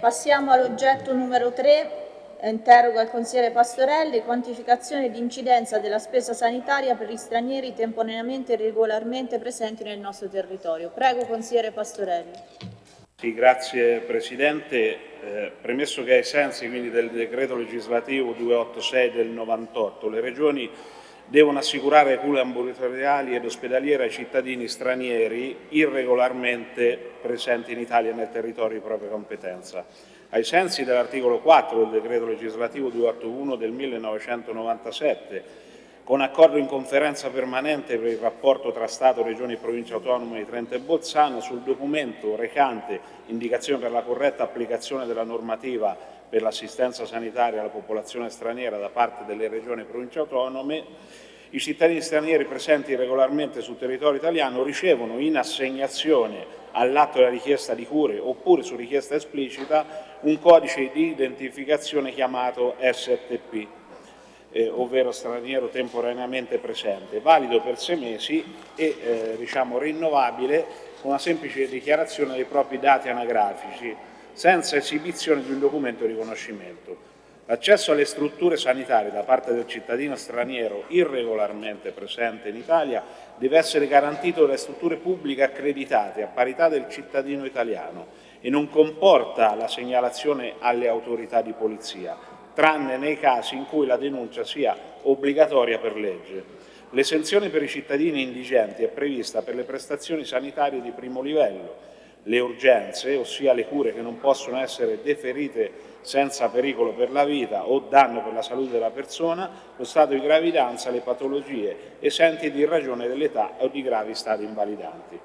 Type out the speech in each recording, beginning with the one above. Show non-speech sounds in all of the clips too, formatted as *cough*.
Passiamo all'oggetto numero 3, interroga il consigliere Pastorelli, quantificazione di incidenza della spesa sanitaria per gli stranieri temporaneamente e regolarmente presenti nel nostro territorio. Prego consigliere Pastorelli. Sì, grazie Presidente. Eh, premesso che ai sensi quindi, del decreto legislativo 286 del 98 le Regioni devono assicurare cure ambulatoriali ed ospedaliere ai cittadini stranieri irregolarmente presenti in Italia nel territorio di propria competenza. Ai sensi dell'articolo 4 del decreto legislativo 281 del 1997 con accordo in conferenza permanente per il rapporto tra Stato, Regioni e Province Autonome di Trento e Bolzano sul documento recante indicazione per la corretta applicazione della normativa per l'assistenza sanitaria alla popolazione straniera da parte delle Regioni e Province Autonome, i cittadini stranieri presenti regolarmente sul territorio italiano ricevono in assegnazione all'atto della richiesta di cure oppure su richiesta esplicita un codice di identificazione chiamato STP eh, ovvero straniero temporaneamente presente, valido per sei mesi e eh, diciamo, rinnovabile con una semplice dichiarazione dei propri dati anagrafici, senza esibizione di un documento di riconoscimento. L'accesso alle strutture sanitarie da parte del cittadino straniero irregolarmente presente in Italia deve essere garantito dalle strutture pubbliche accreditate a parità del cittadino italiano e non comporta la segnalazione alle autorità di polizia, tranne nei casi in cui la denuncia sia obbligatoria per legge. L'esenzione per i cittadini indigenti è prevista per le prestazioni sanitarie di primo livello, le urgenze, ossia le cure che non possono essere deferite senza pericolo per la vita o danno per la salute della persona, lo stato di gravidanza, le patologie esenti di ragione dell'età o di gravi stati invalidanti.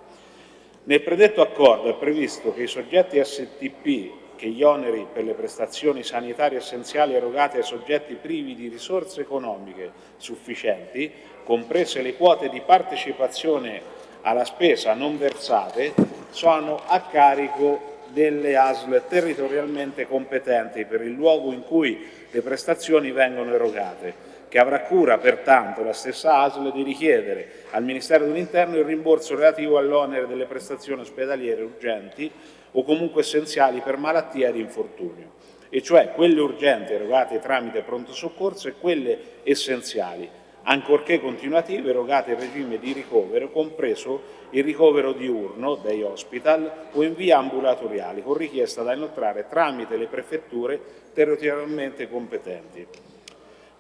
Nel predetto accordo è previsto che i soggetti STP che gli oneri per le prestazioni sanitarie essenziali erogate ai soggetti privi di risorse economiche sufficienti, comprese le quote di partecipazione alla spesa non versate, sono a carico delle ASL territorialmente competenti per il luogo in cui le prestazioni vengono erogate, che avrà cura pertanto la stessa ASL di richiedere al Ministero dell'Interno il rimborso relativo all'onere delle prestazioni ospedaliere urgenti o comunque essenziali per malattia ed infortunio, e cioè quelle urgenti erogate tramite pronto soccorso e quelle essenziali, ancorché continuative erogate in regime di ricovero, compreso il ricovero diurno dei hospital o in via ambulatoriali, con richiesta da inoltrare tramite le prefetture territorialmente competenti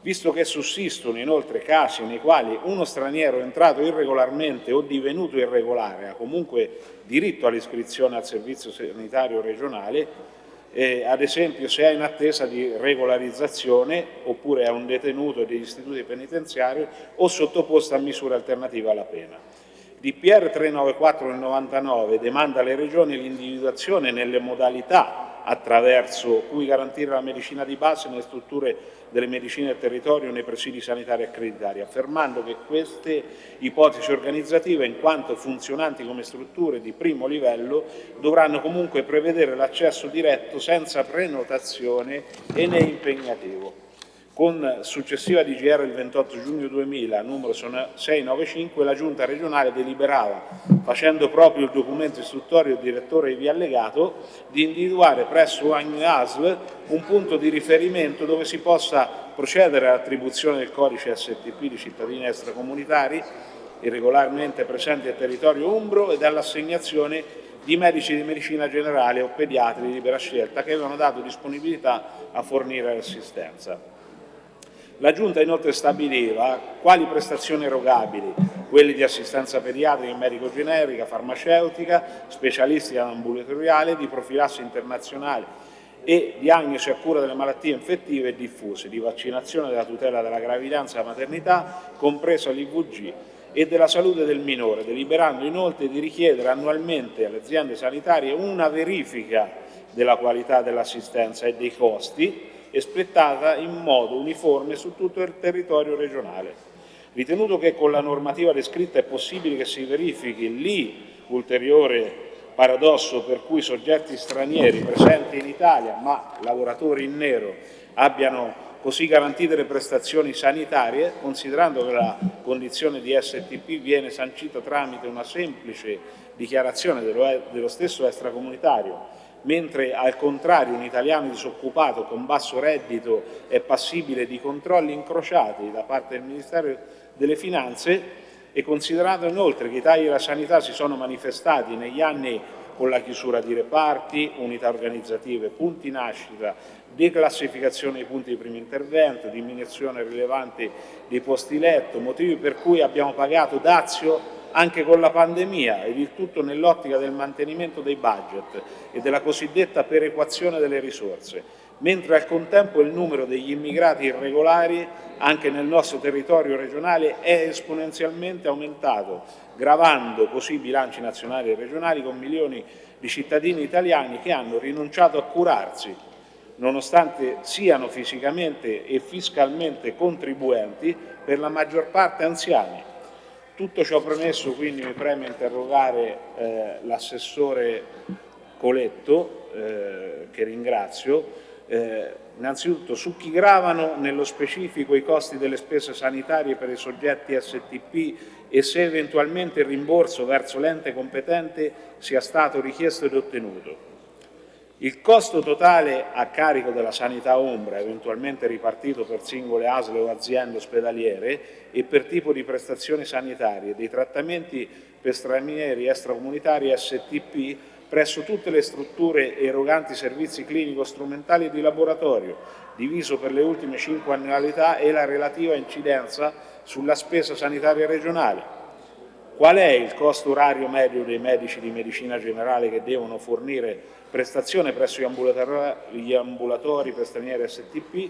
visto che sussistono inoltre casi nei quali uno straniero entrato irregolarmente o divenuto irregolare ha comunque diritto all'iscrizione al servizio sanitario regionale, eh, ad esempio se è in attesa di regolarizzazione oppure è un detenuto degli istituti penitenziari o sottoposto a misure alternative alla pena. DPR 394 del 99 demanda alle regioni l'individuazione nelle modalità attraverso cui garantire la medicina di base nelle strutture delle medicine del territorio nei presidi sanitari accreditati, affermando che queste ipotesi organizzative, in quanto funzionanti come strutture di primo livello, dovranno comunque prevedere l'accesso diretto senza prenotazione e né impegnativo. Con successiva DGR il 28 giugno 2000, numero 695, la Giunta regionale deliberava, facendo proprio il documento istruttorio direttore ivi allegato, di individuare presso ogni ASL un punto di riferimento dove si possa procedere all'attribuzione del codice STP di cittadini extracomunitari irregolarmente presenti nel territorio umbro e dall'assegnazione di medici di medicina generale o pediatri di libera scelta che avevano dato disponibilità a fornire assistenza. La Giunta inoltre stabiliva quali prestazioni erogabili, quelle di assistenza pediatrica e medico-generica, farmaceutica, specialistica ambulatoriale, di profilassi internazionale e diagnosi a cura delle malattie infettive e diffuse, di vaccinazione della tutela della gravidanza e della maternità, compreso l'IVG, e della salute del minore, deliberando inoltre di richiedere annualmente alle aziende sanitarie una verifica della qualità dell'assistenza e dei costi espletata in modo uniforme su tutto il territorio regionale. Ritenuto che con la normativa descritta è possibile che si verifichi lì ulteriore paradosso per cui soggetti stranieri presenti in Italia ma lavoratori in nero abbiano così garantite le prestazioni sanitarie, considerando che la condizione di STP viene sancita tramite una semplice dichiarazione dello stesso extracomunitario mentre al contrario un italiano disoccupato con basso reddito è passibile di controlli incrociati da parte del Ministero delle Finanze e considerato inoltre che i tagli alla sanità si sono manifestati negli anni con la chiusura di reparti, unità organizzative, punti nascita, declassificazione dei punti di primo intervento, diminuzione rilevante dei posti letto, motivi per cui abbiamo pagato dazio anche con la pandemia ed il tutto nell'ottica del mantenimento dei budget e della cosiddetta perequazione delle risorse, mentre al contempo il numero degli immigrati irregolari anche nel nostro territorio regionale è esponenzialmente aumentato, gravando così i bilanci nazionali e regionali con milioni di cittadini italiani che hanno rinunciato a curarsi, nonostante siano fisicamente e fiscalmente contribuenti, per la maggior parte anziani. Tutto ciò premesso, quindi mi preme interrogare eh, l'assessore Coletto, eh, che ringrazio, eh, innanzitutto su chi gravano nello specifico i costi delle spese sanitarie per i soggetti STP e se eventualmente il rimborso verso l'ente competente sia stato richiesto ed ottenuto. Il costo totale a carico della sanità ombra, eventualmente ripartito per singole ASL o aziende ospedaliere e per tipo di prestazioni sanitarie, dei trattamenti per stranieri extracomunitari STP presso tutte le strutture eroganti servizi clinico-strumentali e di laboratorio, diviso per le ultime cinque annualità e la relativa incidenza sulla spesa sanitaria regionale. Qual è il costo orario medio dei medici di medicina generale che devono fornire prestazione presso gli ambulatori, gli ambulatori per stranieri STP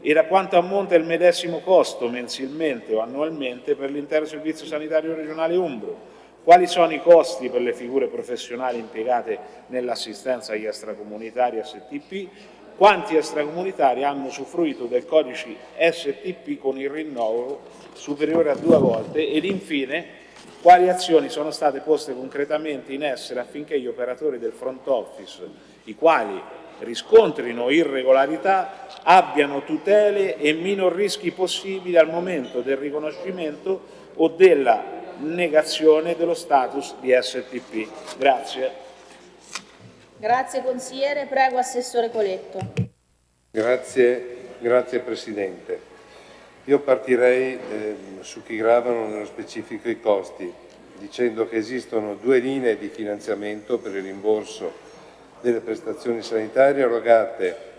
e da quanto ammonta il medesimo costo mensilmente o annualmente per l'intero servizio sanitario regionale Umbro, quali sono i costi per le figure professionali impiegate nell'assistenza agli extracomunitari STP, quanti extracomunitari hanno usufruito del codice STP con il rinnovo superiore a due volte? Ed infine quali azioni sono state poste concretamente in essere affinché gli operatori del front office, i quali riscontrino irregolarità, abbiano tutele e minor rischi possibili al momento del riconoscimento o della negazione dello status di STP. Grazie. Grazie consigliere, prego Assessore Coletto. Grazie, grazie Presidente. Io partirei eh, su chi gravano nello specifico i costi, dicendo che esistono due linee di finanziamento per il rimborso delle prestazioni sanitarie erogate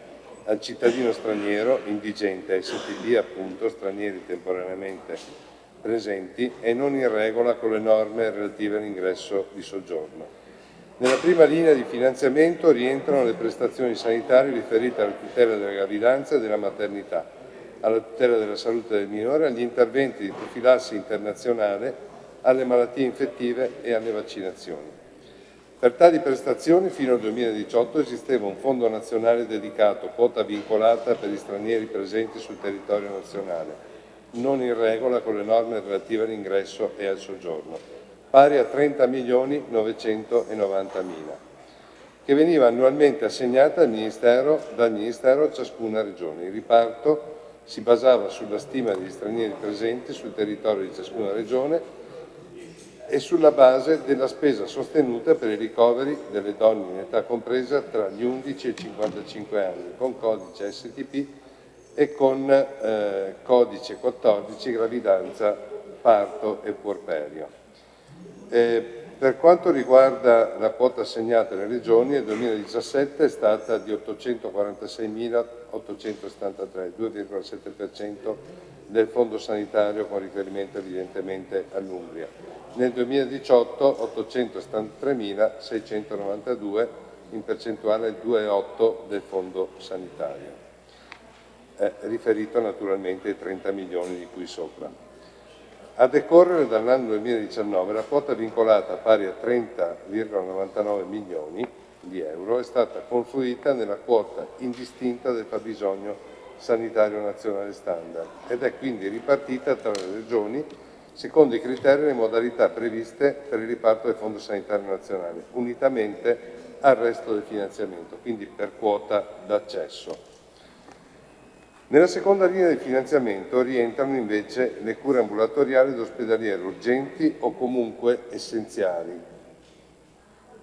al cittadino straniero indigente, STD appunto, stranieri temporaneamente presenti e non in regola con le norme relative all'ingresso di soggiorno. Nella prima linea di finanziamento rientrano le prestazioni sanitarie riferite alla tutela della gravidanza e della maternità, alla tutela della salute del minore, agli interventi di profilassi internazionale, alle malattie infettive e alle vaccinazioni. Per tali prestazioni fino al 2018 esisteva un fondo nazionale dedicato, quota vincolata per gli stranieri presenti sul territorio nazionale, non in regola con le norme relative all'ingresso e al soggiorno, pari a 30 milioni 990 mila, che veniva annualmente assegnata al Ministero, dal Ministero a ciascuna regione. Il riparto si basava sulla stima degli stranieri presenti sul territorio di ciascuna regione e sulla base della spesa sostenuta per i ricoveri delle donne in età compresa tra gli 11 e i 55 anni, con codice STP e con eh, codice 14 gravidanza, parto e puerperio. Eh, per quanto riguarda la quota assegnata alle regioni, nel 2017 è stata di 846.873, 2,7% del fondo sanitario con riferimento evidentemente all'Umbria. Nel 2018 873.692 in percentuale 2,8 del fondo sanitario, eh, riferito naturalmente ai 30 milioni di cui sopra. A decorrere dall'anno 2019 la quota vincolata pari a 30,99 milioni di euro è stata confluita nella quota indistinta del fabbisogno sanitario nazionale standard ed è quindi ripartita tra le regioni secondo i criteri e le modalità previste per il riparto del Fondo Sanitario Nazionale, unitamente al resto del finanziamento, quindi per quota d'accesso. Nella seconda linea di finanziamento rientrano invece le cure ambulatoriali ed ospedaliere urgenti o comunque essenziali,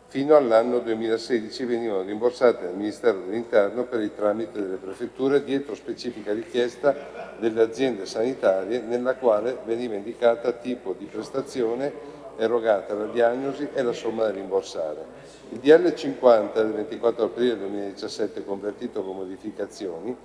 fino all'anno 2016 venivano rimborsate dal Ministero dell'Interno per il tramite delle prefetture dietro specifica richiesta delle aziende sanitarie nella quale veniva indicata tipo di prestazione erogata, la diagnosi e la somma da rimborsare. Il DL 50 del 24 aprile 2017, convertito con modificazioni,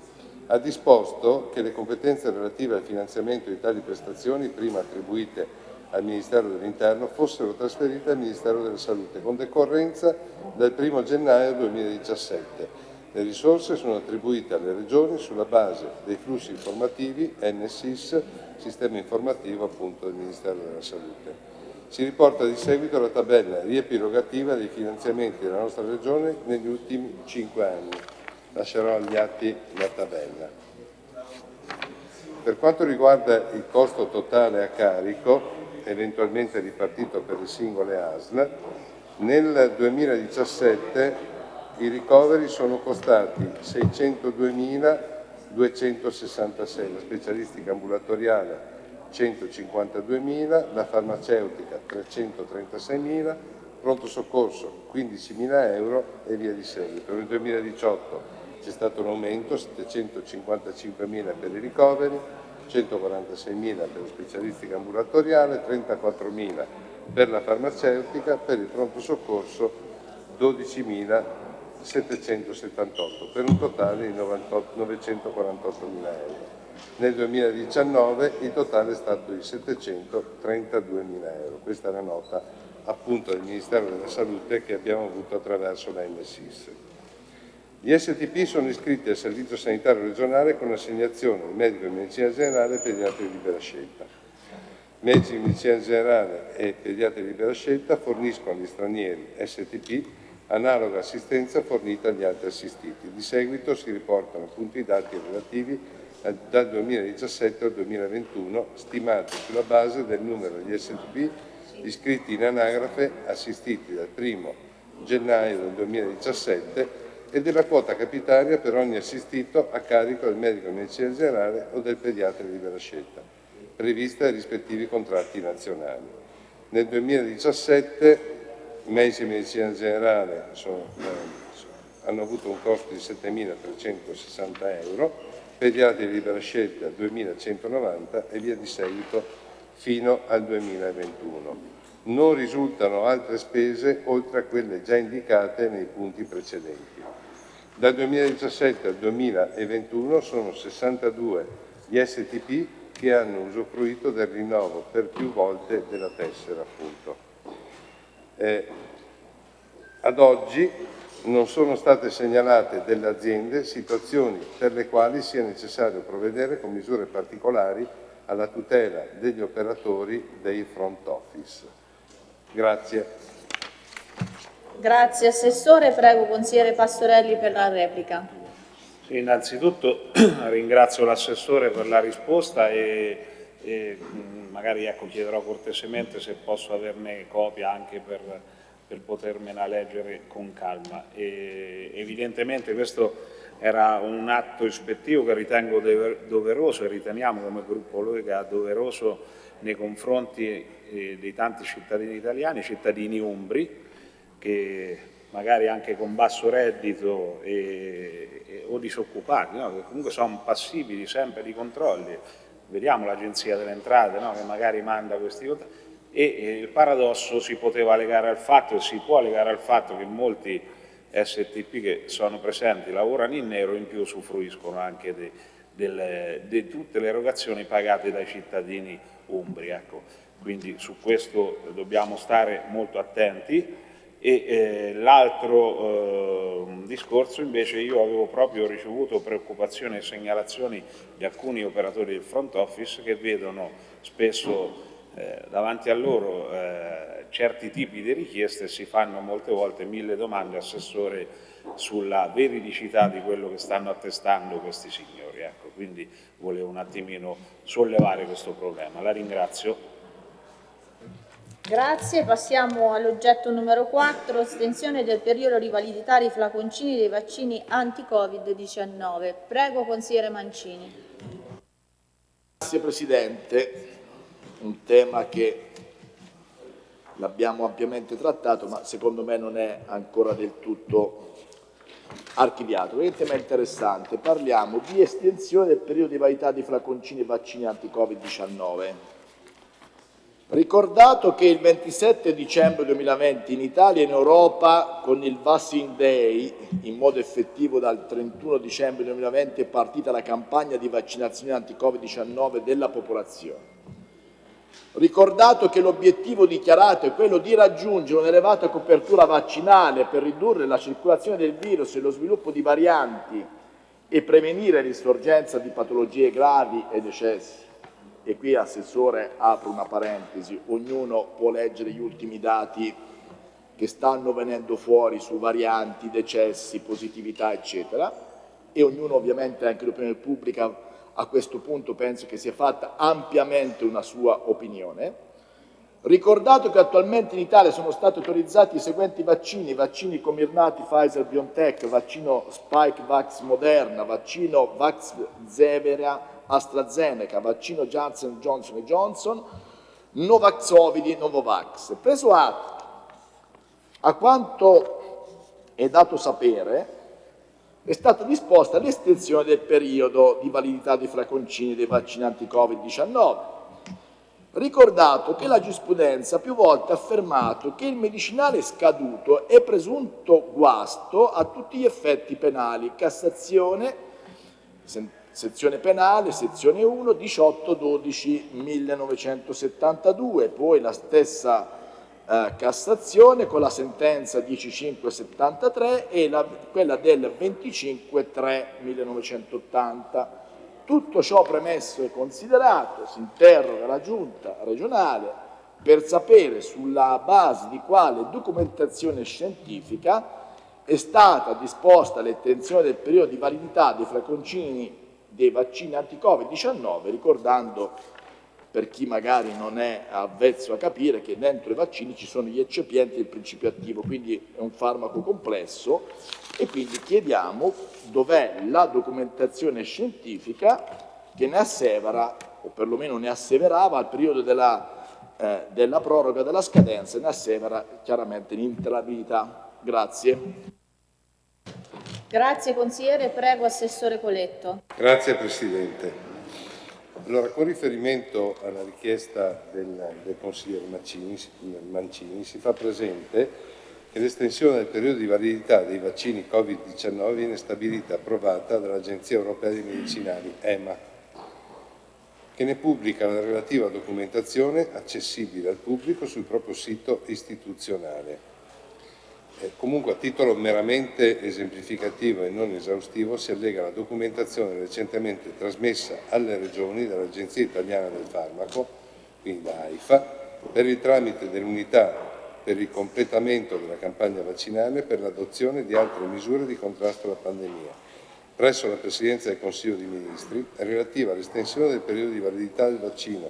ha disposto che le competenze relative al finanziamento di tali prestazioni, prima attribuite al Ministero dell'Interno, fossero trasferite al Ministero della Salute, con decorrenza dal 1 gennaio 2017. Le risorse sono attribuite alle Regioni sulla base dei flussi informativi NSIS, sistema informativo appunto del Ministero della Salute. Si riporta di seguito la tabella riepirogativa dei finanziamenti della nostra Regione negli ultimi cinque anni. Lascerò agli atti la tabella. Per quanto riguarda il costo totale a carico, eventualmente ripartito per le singole ASL, nel 2017 i ricoveri sono costati 602.266, la specialistica ambulatoriale 152.000, la farmaceutica 336.000, pronto soccorso 15.000 euro e via di seguito. Nel 2018 c'è stato un aumento, 755.000 per i ricoveri, 146.000 per la specialistica ambulatoriale, 34.000 per la farmaceutica, per il pronto soccorso 12.778, per un totale di 948.000 euro. Nel 2019 il totale è stato di 732 mila euro. Questa è la nota appunto del Ministero della Salute che abbiamo avuto attraverso la MSIS. Gli STP sono iscritti al Servizio Sanitario Regionale con assegnazione al medico di medicina generale e pediatri di libera scelta. Medici di medicina generale e pediatri di libera scelta forniscono agli stranieri STP analoga assistenza fornita agli altri assistiti. Di seguito si riportano appunto i dati relativi dal 2017 al 2021, stimati sulla base del numero di STB iscritti in anagrafe assistiti dal 1 gennaio del 2017 e della quota capitaria per ogni assistito a carico del medico di medicina generale o del pediatra di libera scelta, prevista dai rispettivi contratti nazionali. Nel 2017 i medici di medicina generale sono, eh, hanno avuto un costo di 7.360 euro, pediatri di libera scelta 2190 e via di seguito fino al 2021. Non risultano altre spese oltre a quelle già indicate nei punti precedenti. Dal 2017 al 2021 sono 62 gli STP che hanno usufruito del rinnovo per più volte della tessera. Eh, ad oggi non sono state segnalate delle aziende situazioni per le quali sia necessario provvedere con misure particolari alla tutela degli operatori dei front office. Grazie. Grazie Assessore, prego Consigliere Pastorelli per la replica. Sì, innanzitutto *clears throat* ringrazio l'Assessore per la risposta e, e magari ecco, chiederò cortesemente se posso averne copia anche per per potermela leggere con calma. E evidentemente questo era un atto ispettivo che ritengo doveroso e riteniamo come gruppo Lega doveroso nei confronti eh, dei tanti cittadini italiani, cittadini umbri, che magari anche con basso reddito e, e, o disoccupati, no? che comunque sono passibili sempre di controlli. Vediamo l'Agenzia delle Entrate no? che magari manda questi controlli e il paradosso si poteva legare al fatto e si può legare al fatto che molti STP che sono presenti lavorano in nero e in più usufruiscono anche di tutte le erogazioni pagate dai cittadini umbri. Ecco. Quindi su questo dobbiamo stare molto attenti e eh, l'altro eh, discorso invece io avevo proprio ricevuto preoccupazioni e segnalazioni di alcuni operatori del front office che vedono spesso eh, davanti a loro eh, certi tipi di richieste si fanno molte volte mille domande assessore sulla veridicità di quello che stanno attestando questi signori. Ecco, quindi volevo un attimino sollevare questo problema. La ringrazio. Grazie, passiamo all'oggetto numero 4, estensione del periodo di validità dei flaconcini dei vaccini anti-Covid-19. Prego, consigliere Mancini. Grazie Presidente un tema che l'abbiamo ampiamente trattato, ma secondo me non è ancora del tutto archiviato. Il tema è interessante, parliamo di estensione del periodo di validità di flaconcini e vaccini anti-Covid-19. Ricordato che il 27 dicembre 2020 in Italia e in Europa con il Vaccine Day, in modo effettivo dal 31 dicembre 2020, è partita la campagna di vaccinazione anti-Covid-19 della popolazione. Ricordato che l'obiettivo dichiarato è quello di raggiungere un'elevata copertura vaccinale per ridurre la circolazione del virus e lo sviluppo di varianti e prevenire l'insorgenza di patologie gravi e decessi e qui Assessore apro una parentesi, ognuno può leggere gli ultimi dati che stanno venendo fuori su varianti, decessi, positività eccetera e ognuno ovviamente anche l'opinione pubblica a questo punto penso che sia fatta ampiamente una sua opinione. Ricordato che attualmente in Italia sono stati autorizzati i seguenti vaccini, vaccini Comirnati, Pfizer, BioNTech, vaccino Spike Vax Moderna, vaccino Vax Zevera, AstraZeneca, vaccino Johnson Johnson Johnson, Novaxovidi, Novovax. Preso atto, a quanto è dato sapere, è stata disposta l'estensione del periodo di validità dei flaconcini dei vaccinanti Covid-19. Ricordato che la giurisprudenza più volte ha affermato che il medicinale scaduto è presunto guasto a tutti gli effetti penali, Cassazione, sezione penale, sezione 1, 18-12-1972, poi la stessa eh, Cassazione con la sentenza 10573 e la, quella del 25-3-1980. Tutto ciò premesso e considerato, si interroga la Giunta regionale per sapere sulla base di quale documentazione scientifica è stata disposta l'estensione del periodo di validità dei flaconcini dei vaccini anti-Covid-19, ricordando per chi magari non è avvezzo a capire che dentro i vaccini ci sono gli eccipienti e il principio attivo, quindi è un farmaco complesso e quindi chiediamo dov'è la documentazione scientifica che ne assevera, o perlomeno ne asseverava al periodo della, eh, della proroga della scadenza, ne assevera chiaramente l'interabilità. Grazie. Grazie consigliere, prego Assessore Coletto. Grazie Presidente. Allora, con riferimento alla richiesta del, del consigliere Mancini, Mancini, si fa presente che l'estensione del periodo di validità dei vaccini Covid-19 viene stabilita e approvata dall'Agenzia Europea dei Medicinali, EMA, che ne pubblica la relativa documentazione accessibile al pubblico sul proprio sito istituzionale. Eh, comunque a titolo meramente esemplificativo e non esaustivo si allega la documentazione recentemente trasmessa alle regioni dall'Agenzia Italiana del Farmaco, quindi da AIFA, per il tramite dell'unità per il completamento della campagna vaccinale per l'adozione di altre misure di contrasto alla pandemia, presso la Presidenza del Consiglio dei Ministri, relativa all'estensione del periodo di validità del vaccino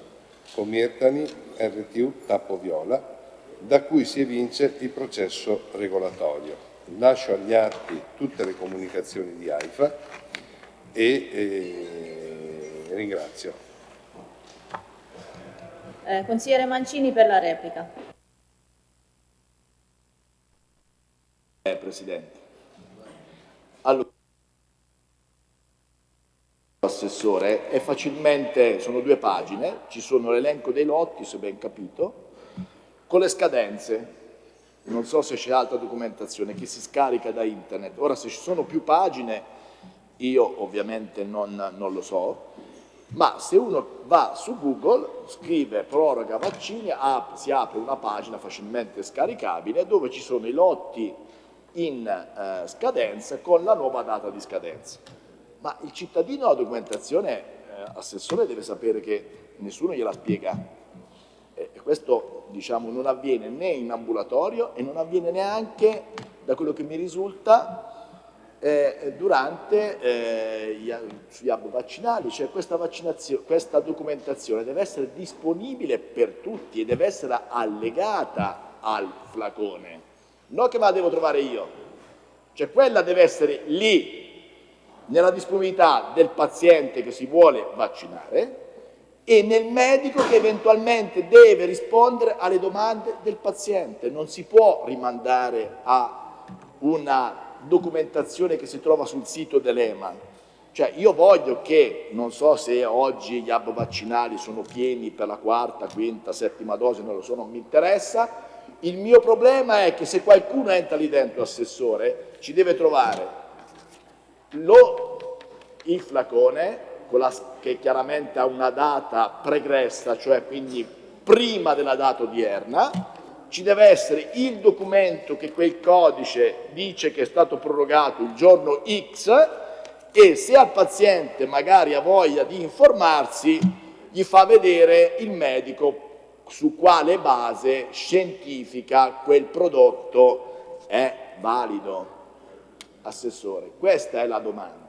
Comirtani RTU tappo viola da cui si evince il processo regolatorio. Lascio agli atti tutte le comunicazioni di AIFA e eh, ringrazio. Eh, consigliere Mancini per la replica. Eh, Presidente. Allora, Assessore, è facilmente, sono due pagine, ci sono l'elenco dei lotti, se ben capito, con le scadenze, non so se c'è altra documentazione che si scarica da internet. Ora se ci sono più pagine io ovviamente non, non lo so, ma se uno va su Google, scrive proroga vaccini, si apre una pagina facilmente scaricabile dove ci sono i lotti in eh, scadenza con la nuova data di scadenza. Ma il cittadino la documentazione, eh, assessore, deve sapere che nessuno gliela spiega e questo diciamo, non avviene né in ambulatorio e non avviene neanche, da quello che mi risulta, eh, durante eh, gli, gli hub vaccinali, cioè questa, questa documentazione deve essere disponibile per tutti e deve essere allegata al flacone, non che me la devo trovare io, cioè quella deve essere lì, nella disponibilità del paziente che si vuole vaccinare, e nel medico che eventualmente deve rispondere alle domande del paziente. Non si può rimandare a una documentazione che si trova sul sito dell'EMA. Cioè io voglio che, non so se oggi gli hub vaccinali sono pieni per la quarta, quinta, settima dose, non lo so, non mi interessa, il mio problema è che se qualcuno entra lì dentro, assessore, ci deve trovare lo, il flacone, la, che chiaramente ha una data pregressa, cioè quindi prima della data odierna, ci deve essere il documento che quel codice dice che è stato prorogato il giorno X e se al paziente magari ha voglia di informarsi gli fa vedere il medico su quale base scientifica quel prodotto è valido. Assessore, questa è la domanda.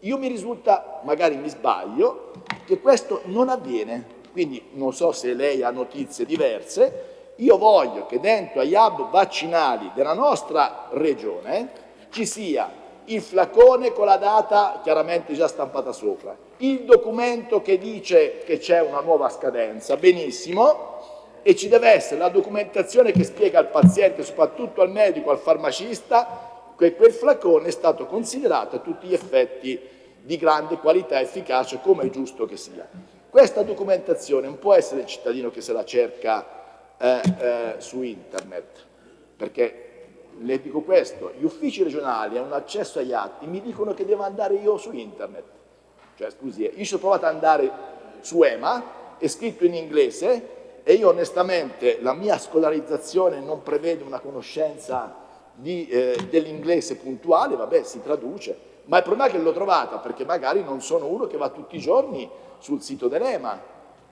Io mi risulta, magari mi sbaglio, che questo non avviene, quindi non so se lei ha notizie diverse, io voglio che dentro agli hub vaccinali della nostra regione ci sia il flacone con la data chiaramente già stampata sopra, il documento che dice che c'è una nuova scadenza, benissimo, e ci deve essere la documentazione che spiega al paziente, soprattutto al medico, al farmacista, che quel flacone è stato considerato a tutti gli effetti di grande qualità e efficacia, come è giusto che sia. Questa documentazione non può essere il cittadino che se la cerca eh, eh, su internet, perché le dico questo, gli uffici regionali hanno accesso agli atti, mi dicono che devo andare io su internet, cioè scusi, io ci sono provato ad andare su EMA, è scritto in inglese e io onestamente la mia scolarizzazione non prevede una conoscenza eh, dell'inglese puntuale, vabbè si traduce, ma il problema è che l'ho trovata perché magari non sono uno che va tutti i giorni sul sito dell'EMA,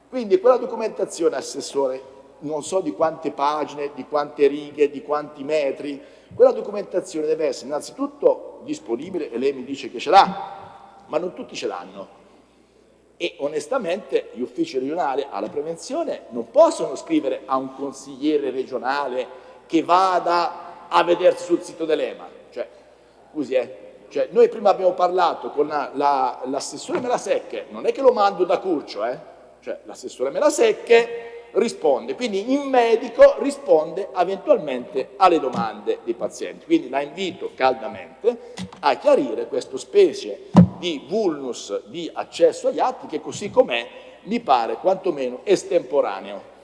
quindi quella documentazione, Assessore, non so di quante pagine, di quante righe, di quanti metri, quella documentazione deve essere innanzitutto disponibile e lei mi dice che ce l'ha, ma non tutti ce l'hanno. E onestamente gli uffici regionali alla prevenzione non possono scrivere a un consigliere regionale che vada a vedersi sul sito dell'EMA. Cioè, scusi, eh, cioè, noi prima abbiamo parlato con l'assessore la, Melasecche, non è che lo mando da Curcio, eh? cioè l'assessore Melasecche risponde, quindi il medico risponde eventualmente alle domande dei pazienti. Quindi la invito caldamente a chiarire questa specie di vulnus di accesso agli atti che così com'è mi pare quantomeno estemporaneo.